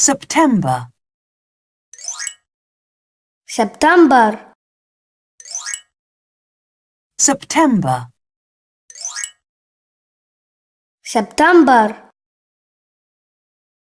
September, September, September, September,